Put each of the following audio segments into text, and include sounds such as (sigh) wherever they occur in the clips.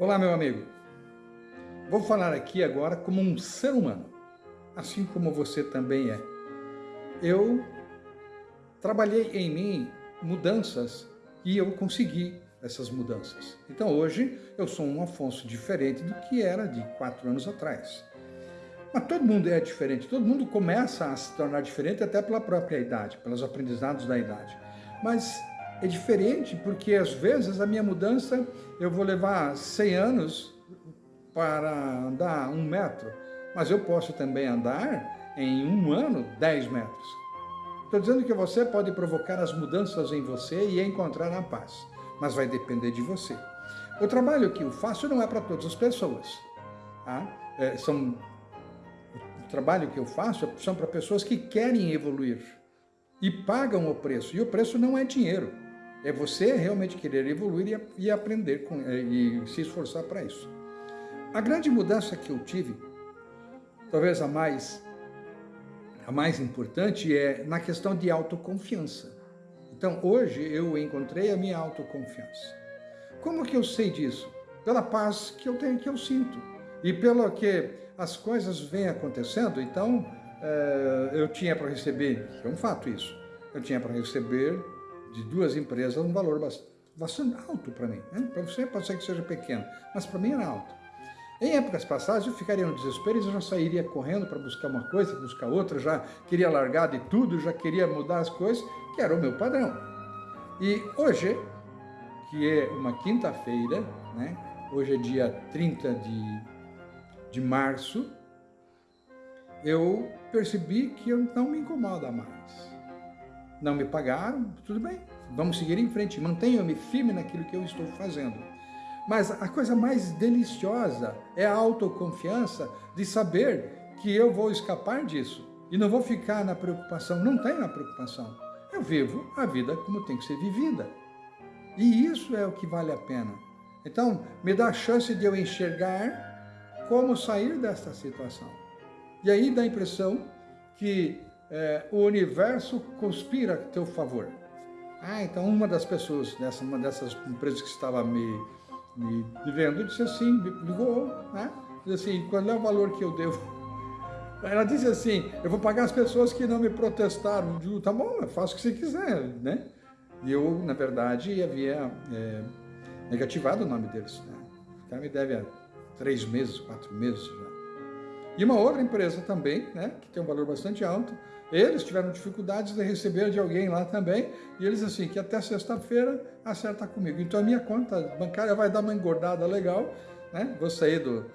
Olá, meu amigo. Vou falar aqui agora como um ser humano, assim como você também é. Eu trabalhei em mim mudanças e eu consegui essas mudanças. Então hoje eu sou um Afonso diferente do que era de quatro anos atrás. Mas todo mundo é diferente, todo mundo começa a se tornar diferente até pela própria idade, pelos aprendizados da idade. Mas é diferente porque às vezes a minha mudança eu vou levar 100 anos para andar um metro, mas eu posso também andar em um ano 10 metros. Estou dizendo que você pode provocar as mudanças em você e encontrar a paz, mas vai depender de você. O trabalho que eu faço não é para todas as pessoas. Tá? É, são, o trabalho que eu faço são para pessoas que querem evoluir e pagam o preço. E o preço não é dinheiro. É você realmente querer evoluir e, e aprender com, é, e se esforçar para isso. A grande mudança que eu tive, talvez a mais, a mais importante, é na questão de autoconfiança. Então, hoje eu encontrei a minha autoconfiança. Como que eu sei disso? Pela paz que eu tenho, que eu sinto. E pelo que as coisas vêm acontecendo, então, é, eu tinha para receber, é um fato isso, eu tinha para receber de duas empresas um valor bastante alto para mim. Né? Para você pode ser que seja pequeno, mas para mim era alto. Em épocas passadas eu ficaria no desespero e já sairia correndo para buscar uma coisa, buscar outra, já queria largar de tudo, já queria mudar as coisas, que era o meu padrão. E hoje, que é uma quinta-feira, né? hoje é dia 30 de, de março, eu percebi que eu não me incomoda mais não me pagaram, tudo bem, vamos seguir em frente, mantenha-me firme naquilo que eu estou fazendo. Mas a coisa mais deliciosa é a autoconfiança de saber que eu vou escapar disso e não vou ficar na preocupação, não tenho a preocupação. Eu vivo a vida como tem que ser vivida. E isso é o que vale a pena. Então, me dá a chance de eu enxergar como sair desta situação. E aí dá a impressão que é, o universo conspira a teu favor. Ah, então uma das pessoas, dessa, uma dessas empresas que estava me, me vendo, disse assim, me ligou, né? Disse assim, qual é o valor que eu devo? (laughs) Ela disse assim, eu vou pagar as pessoas que não me protestaram. Eu digo, tá bom, faça o que você quiser, né? E eu, na verdade, havia é, negativado o nome deles. Né? O cara me deve há três meses, quatro meses já. E uma outra empresa também, né, que tem um valor bastante alto, eles tiveram dificuldades de receber de alguém lá também, e eles assim, que até sexta-feira acerta comigo. Então a minha conta bancária vai dar uma engordada legal, né? Vou sair do,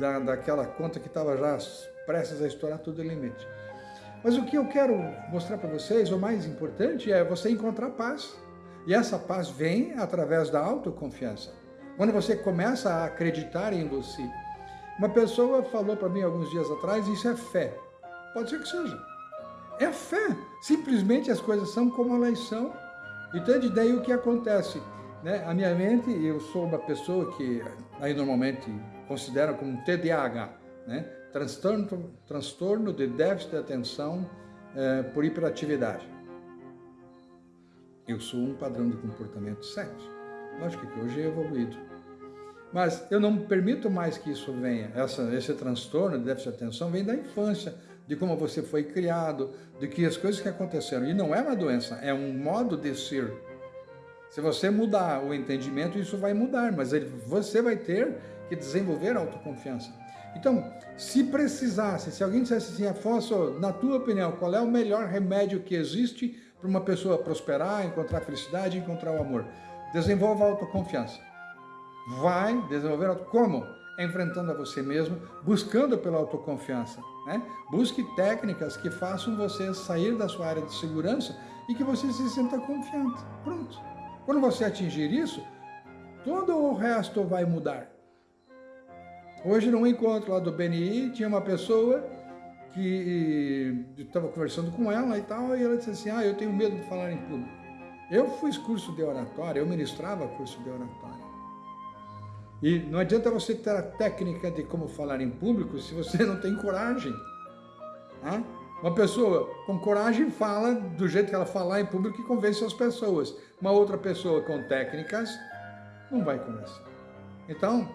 da, daquela conta que estava já prestes a estourar todo o limite. Mas o que eu quero mostrar para vocês, o mais importante é você encontrar paz. E essa paz vem através da autoconfiança. Quando você começa a acreditar em você. Uma pessoa falou para mim alguns dias atrás, isso é fé. Pode ser que seja. É fé. Simplesmente as coisas são como elas são. Então, daí o que acontece? Né? A minha mente, eu sou uma pessoa que aí normalmente consideram como TDAH, né? transtorno, transtorno de déficit de atenção é, por hiperatividade. Eu sou um padrão de comportamento 7. Lógico que hoje é evoluído. Mas eu não permito mais que isso venha. Essa, esse transtorno de déficit de atenção vem da infância, de como você foi criado, de que as coisas que aconteceram. E não é uma doença, é um modo de ser. Se você mudar o entendimento, isso vai mudar, mas ele, você vai ter que desenvolver autoconfiança. Então, se precisasse, se alguém dissesse assim, Afonso, na tua opinião, qual é o melhor remédio que existe para uma pessoa prosperar, encontrar felicidade, encontrar o amor? Desenvolva a autoconfiança. Vai desenvolver como? enfrentando a você mesmo, buscando pela autoconfiança. Né? Busque técnicas que façam você sair da sua área de segurança e que você se sinta confiante. Pronto. Quando você atingir isso, todo o resto vai mudar. Hoje, num encontro lá do BNI, tinha uma pessoa que estava conversando com ela e tal, e ela disse assim, ah, eu tenho medo de falar em público. Eu fiz curso de oratória, eu ministrava curso de oratória. E não adianta você ter a técnica de como falar em público se você não tem coragem. Né? Uma pessoa com coragem fala do jeito que ela falar em público e convence as pessoas. Uma outra pessoa com técnicas não vai conversar. Então,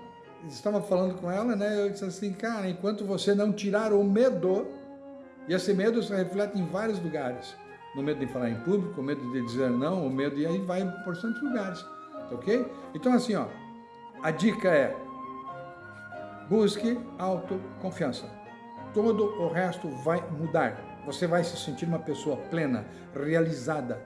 estava falando com ela, né? Eu disse assim, cara, enquanto você não tirar o medo, e esse medo se reflete em vários lugares. No medo de falar em público, o medo de dizer não, o medo, e aí vai por tantos lugares, tá ok? Então assim, ó, a dica é, busque autoconfiança. Todo o resto vai mudar. Você vai se sentir uma pessoa plena, realizada.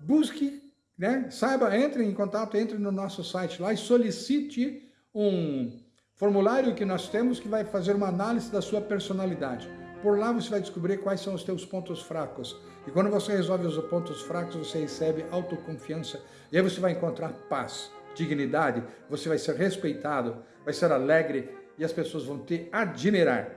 Busque né? Saiba, entre em contato, entre no nosso site lá e solicite um formulário que nós temos que vai fazer uma análise da sua personalidade. Por lá você vai descobrir quais são os teus pontos fracos. E quando você resolve os pontos fracos, você recebe autoconfiança. E aí você vai encontrar paz, dignidade, você vai ser respeitado, vai ser alegre e as pessoas vão te admirar.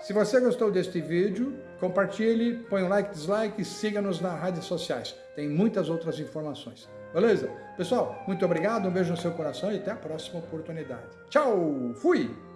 Se você gostou deste vídeo, compartilhe, põe um like, dislike e siga-nos nas redes sociais. Tem muitas outras informações. Beleza? Pessoal, muito obrigado, um beijo no seu coração e até a próxima oportunidade. Tchau! Fui!